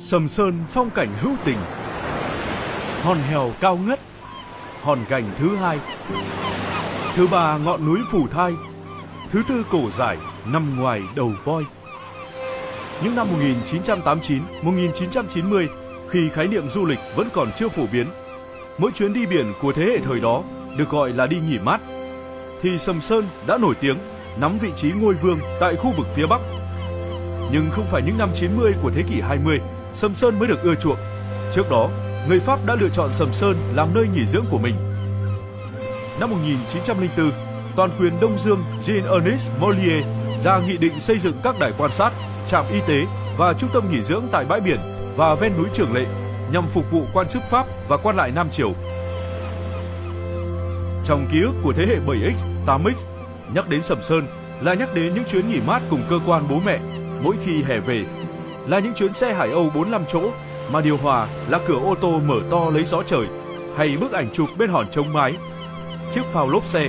Sầm Sơn phong cảnh hữu tình. Hòn hèo cao ngất, Hòn gành thứ hai. Thứ ba ngọn núi phủ thai, Thứ tư cổ dài nằm ngoài đầu voi. Những năm 1989-1990 Khi khái niệm du lịch vẫn còn chưa phổ biến, Mỗi chuyến đi biển của thế hệ thời đó Được gọi là đi nghỉ mát, Thì Sầm Sơn đã nổi tiếng, Nắm vị trí ngôi vương tại khu vực phía Bắc. Nhưng không phải những năm 90 của thế kỷ 20 Sầm Sơn mới được ưa chuộng. Trước đó, người Pháp đã lựa chọn Sầm Sơn làm nơi nghỉ dưỡng của mình. Năm 1904, toàn quyền Đông Dương Jean-Ernest Mollier ra nghị định xây dựng các đài quan sát, trạm y tế và trung tâm nghỉ dưỡng tại bãi biển và ven núi Trường Lệ nhằm phục vụ quan chức Pháp và quan lại Nam Triều. Trong ký ức của thế hệ 7X, 8X, nhắc đến Sầm Sơn là nhắc đến những chuyến nghỉ mát cùng cơ quan bố mẹ mỗi khi hè về là những chuyến xe Hải Âu 45 chỗ mà điều hòa là cửa ô tô mở to lấy gió trời hay bức ảnh chụp bên hòn trống mái, chiếc phao lốp xe.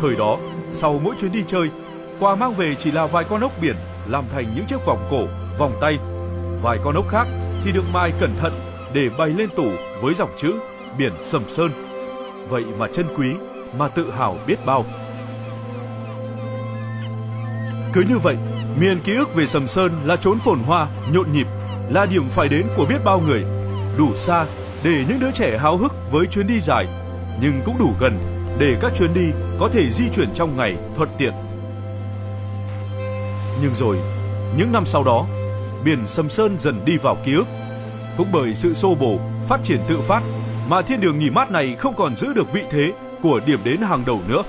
Thời đó, sau mỗi chuyến đi chơi, quà mang về chỉ là vài con ốc biển làm thành những chiếc vòng cổ, vòng tay. Vài con ốc khác thì được mai cẩn thận để bày lên tủ với dòng chữ biển Sầm Sơn. Vậy mà chân quý, mà tự hào biết bao. Cứ như vậy, Miền ký ức về Sầm Sơn là chốn phồn hoa, nhộn nhịp, là điểm phải đến của biết bao người. Đủ xa để những đứa trẻ háo hức với chuyến đi dài, nhưng cũng đủ gần để các chuyến đi có thể di chuyển trong ngày thuận tiện. Nhưng rồi, những năm sau đó, biển Sầm Sơn dần đi vào ký ức. Cũng bởi sự xô bồ, phát triển tự phát mà thiên đường nghỉ mát này không còn giữ được vị thế của điểm đến hàng đầu nữa.